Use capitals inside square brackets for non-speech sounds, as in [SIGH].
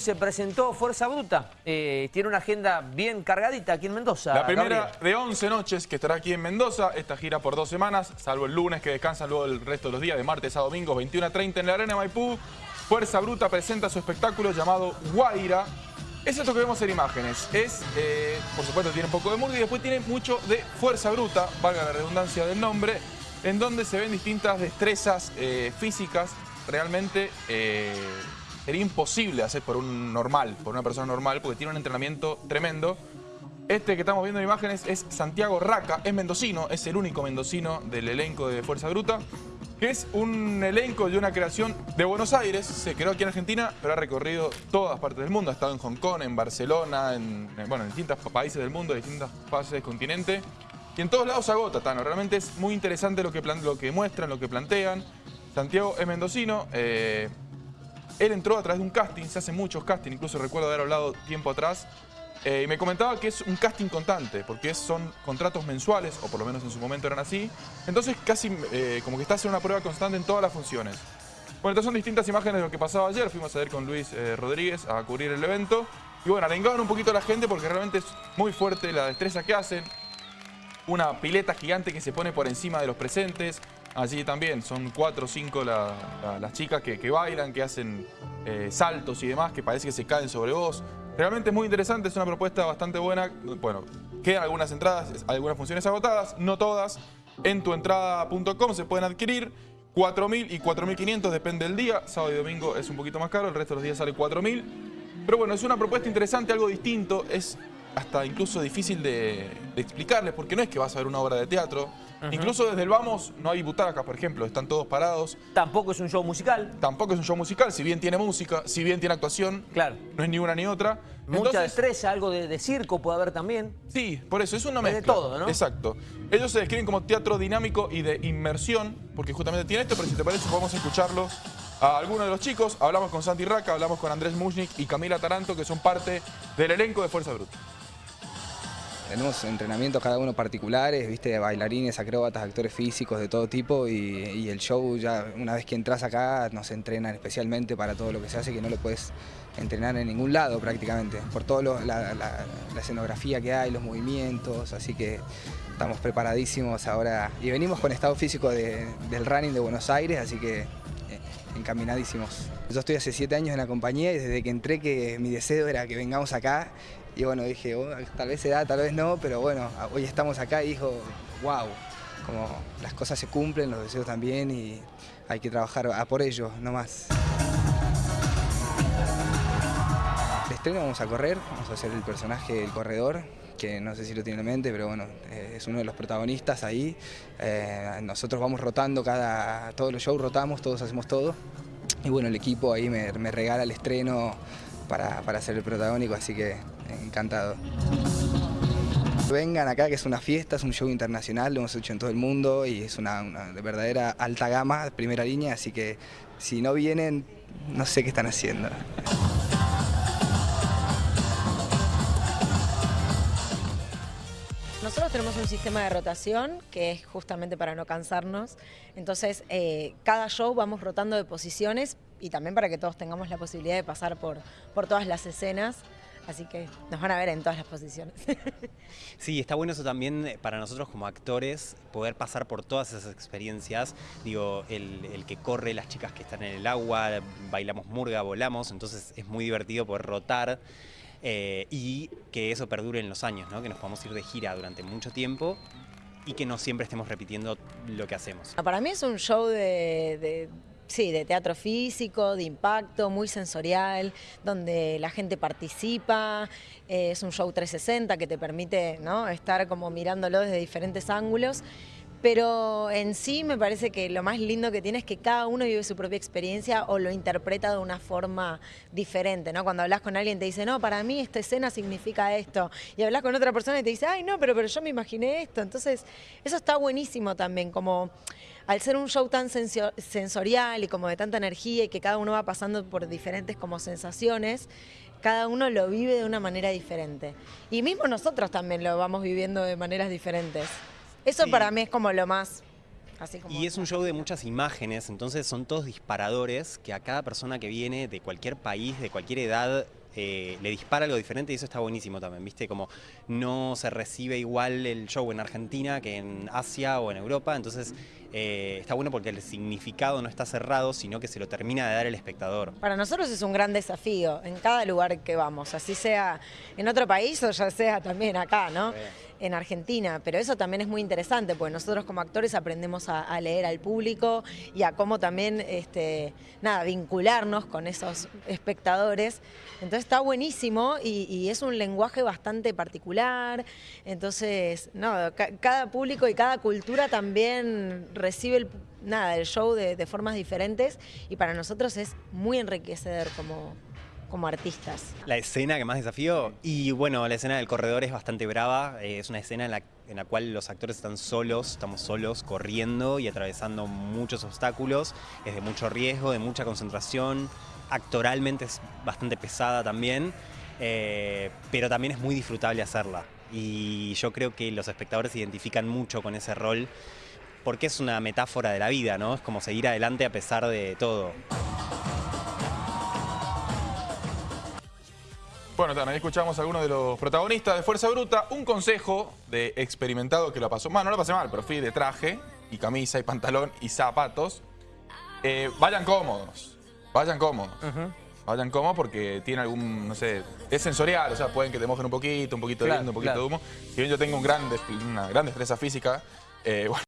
Se presentó Fuerza Bruta, eh, tiene una agenda bien cargadita aquí en Mendoza. La primera Gabriel. de 11 noches que estará aquí en Mendoza, esta gira por dos semanas, salvo el lunes que descansan luego el resto de los días, de martes a domingo, 21 a 30 en la Arena Maipú. Fuerza Bruta presenta su espectáculo llamado Guaira. Es esto que vemos en imágenes. Es, eh, por supuesto, tiene un poco de murga y después tiene mucho de Fuerza Bruta, valga la redundancia del nombre, en donde se ven distintas destrezas eh, físicas realmente... sería imposible hacer por un normal, por una persona normal, porque tiene un entrenamiento tremendo. Este que estamos viendo en imágenes es Santiago Raca, es mendocino, es el único mendocino del elenco de Fuerza Bruta, que es un elenco de una creación de Buenos Aires, se creó aquí en Argentina, pero ha recorrido todas partes del mundo, ha estado en Hong Kong, en Barcelona, en, en, bueno, en distintos países del mundo, en distintas fases del continente, y en todos lados se agota, Tano. Realmente es muy interesante lo que, lo que muestran, lo que plantean. Santiago es mendocino, eh, él entró a través de un casting, se hacen muchos castings, incluso recuerdo haber hablado tiempo atrás, eh, y me comentaba que es un casting constante, porque son contratos mensuales, o por lo menos en su momento eran así, entonces casi eh, como que está haciendo una prueba constante en todas las funciones. Bueno, estas son distintas imágenes de lo que pasaba ayer, fuimos a ver con Luis eh, Rodríguez a cubrir el evento, y bueno, arengaban un poquito a la gente porque realmente es muy fuerte la destreza que hacen, una pileta gigante que se pone por encima de los presentes. Allí también son cuatro o cinco la- la- las chicas que, que bailan, que hacen eh, saltos y demás, que parece que se caen sobre vos. Realmente es muy interesante, es una propuesta bastante buena. Bueno, quedan algunas entradas, algunas funciones agotadas, no todas. En tuentrada.com se pueden adquirir. 4.000 y 4.500 depende del día. Sábado y domingo es un poquito más caro, el resto de los días sale 4.000. Pero bueno, es una propuesta interesante, algo distinto. Es hasta incluso difícil de, de explicarles, porque no es que vas a ver una obra de teatro. Incluso desde el Vamos no hay butacas, por ejemplo, están todos parados. Tampoco es un show musical. Tampoco es un show musical, si bien tiene música, si bien tiene actuación, Claro. no es ni una ni otra. Mucha Entonces, destreza, algo de, de circo puede haber también. Sí, por eso, es una Es de mezcla. todo, ¿no? Exacto. Ellos se describen como teatro dinámico y de inmersión, porque justamente tiene esto, pero si te parece podemos escucharlos a algunos de los chicos. Hablamos con Santi Raca, hablamos con Andrés Mushnik y Camila Taranto, que son parte del elenco de Fuerza Bruta. Tenemos entrenamientos cada uno particulares, viste, bailarines, acróbatas, actores físicos de todo tipo y, el show ya una vez que entras acá nos entrenan especialmente para todo lo que se hace que no lo puedes entrenar en ningún lado prácticamente, por toda la, escenografía que hay, los movimientos, así que estamos preparadísimos ahora y venimos con estado físico de- del running de Buenos Aires, así que eh, encaminadísimos. Yo estoy hace siete años en la compañía y desde que entré que mi deseo era que vengamos acá y bueno, dije, "Oh, tal vez se da, tal vez no, pero bueno, hoy estamos acá y dijo, wow, como las cosas se cumplen, los deseos también y hay que trabajar a por ello, no más. De estreno vamos a correr, vamos a hacer el personaje del corredor, que no sé si lo tiene en mente, pero bueno, eh, es uno de los protagonistas ahí. Eh, nosotros vamos rotando cada, todos los shows rotamos, todos hacemos todo. Y bueno, el equipo ahí me, me regala el estreno para, para ser el protagónico, así que encantado. Vengan acá que es una fiesta, es un show internacional, lo hemos hecho en todo el mundo y es una, una de verdadera alta gama, primera línea, así que si no vienen, no sé qué están haciendo. Nosotros tenemos un sistema de rotación que es justamente para no cansarnos. Entonces, eh, cada show vamos rotando de posiciones y también para que todos tengamos la posibilidad de pasar por, por todas las escenas. Así que nos van a ver en todas las posiciones. [LAUGHS] Sí, está bueno eso también eh, para nosotros como actores, poder pasar por todas esas experiencias. Digo, el, el que corre, las chicas que están en el agua, bailamos murga, volamos, entonces es muy divertido poder rotar eh, y que eso perdure en los años, ¿no? que nos podamos ir de gira durante mucho tiempo y que no siempre estemos repitiendo lo que hacemos. Para mí es un show de, de- sí, de teatro físico, de impacto, muy sensorial, donde la gente participa. eh, es un show 360 que te permite ¿no? estar como mirándolo desde diferentes ángulos. Pero en sí me parece que lo más lindo que tiene es que cada uno vive su propia experiencia o lo interpreta de una forma diferente, ¿no? Cuando hablas con alguien te dice, no, para mí esta escena significa esto. Y hablas con otra persona y te dice, ay, no, pero, pero yo me imaginé esto. Entonces, eso está buenísimo también, como al ser un show tan sensorial y como de tanta energía y que cada uno va pasando por diferentes como sensaciones, cada uno lo vive de una manera diferente. Y mismo nosotros también lo vamos viviendo de maneras diferentes. Eso Sí. para mí es como lo más Así como Y es un show de muchas imágenes, entonces son todos disparadores que a cada persona que viene de cualquier país, de cualquier edad, eh, le dispara algo diferente y eso está buenísimo también, ¿viste? Como no se recibe igual el show en Argentina que en Asia o en Europa, entonces eh, está bueno porque el significado no está cerrado, sino que se lo termina de dar el espectador. Para nosotros es un gran desafío en cada lugar que vamos, así sea en otro país o ya sea también acá, ¿no? En Argentina, pero eso también es muy interesante, porque nosotros como actores aprendemos a, a leer al público y a cómo también, este, nada, vincularnos con esos espectadores. Entonces está buenísimo y, es un lenguaje bastante particular. Entonces, no, ca- cada público y cada cultura también recibe el, nada, el show de, de formas diferentes y para nosotros es muy enriquecedor como, como artistas. La escena que más desafío, y bueno, la escena del corredor es bastante brava, eh, es una escena en la, en la cual los actores están solos, estamos solos, corriendo y atravesando muchos obstáculos, es de mucho riesgo, de mucha concentración, actoralmente es bastante pesada también, eh, pero también es muy disfrutable hacerla. Y yo creo que los espectadores se identifican mucho con ese rol, porque es una metáfora de la vida, ¿no? Es como seguir adelante a pesar de todo. Bueno, Tana, ahí escuchamos a algunos de los protagonistas de Fuerza Bruta. Un consejo de experimentado que lo pasó mal, no lo pasé mal, pero fui de traje y camisa y pantalón y zapatos. Eh, vayan cómodos, vayan cómodos. Vayan cómodos porque tiene algún, no sé, es sensorial, o sea, pueden que te mojen un poquito, un poquito de Claro, viento, un poquito claro. de humo. Si bien yo tengo un gran una gran destreza física, eh, [LAUGHS] bueno,